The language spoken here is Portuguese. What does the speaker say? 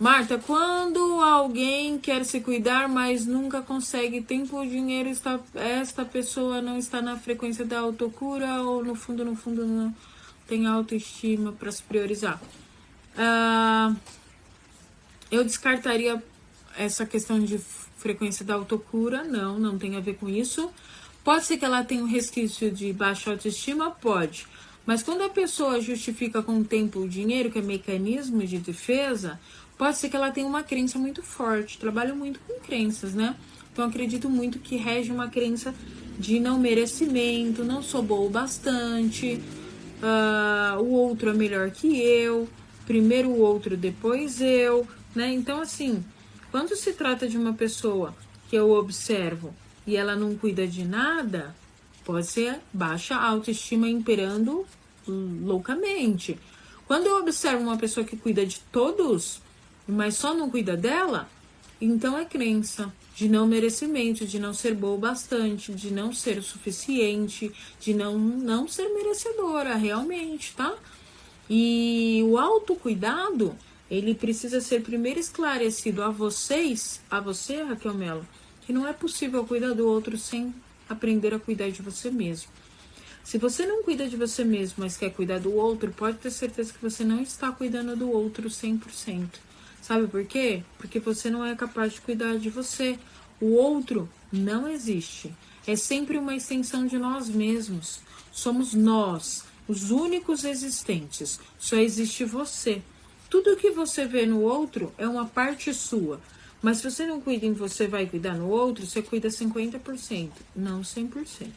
Marta, quando alguém quer se cuidar, mas nunca consegue tempo ou dinheiro, está, esta pessoa não está na frequência da autocura ou no fundo, no fundo, não tem autoestima para se priorizar? Ah, eu descartaria essa questão de frequência da autocura, não, não tem a ver com isso. Pode ser que ela tenha um resquício de baixa autoestima? Pode. Mas quando a pessoa justifica com o tempo o dinheiro, que é mecanismo de defesa, pode ser que ela tenha uma crença muito forte. Trabalho muito com crenças, né? Então acredito muito que rege uma crença de não merecimento, não sou boa o bastante, uh, o outro é melhor que eu, primeiro o outro, depois eu, né? Então, assim, quando se trata de uma pessoa que eu observo e ela não cuida de nada, pode ser baixa autoestima imperando loucamente. Quando eu observo uma pessoa que cuida de todos, mas só não cuida dela, então é crença de não merecimento, de não ser boa bastante, de não ser o suficiente, de não, não ser merecedora realmente, tá? E o autocuidado, ele precisa ser primeiro esclarecido a vocês, a você, Raquel Mello, que não é possível cuidar do outro sem aprender a cuidar de você mesmo. Se você não cuida de você mesmo, mas quer cuidar do outro, pode ter certeza que você não está cuidando do outro 100%. Sabe por quê? Porque você não é capaz de cuidar de você. O outro não existe. É sempre uma extensão de nós mesmos. Somos nós, os únicos existentes. Só existe você. Tudo que você vê no outro é uma parte sua. Mas se você não cuida em você, vai cuidar no outro, você cuida 50%, não 100%.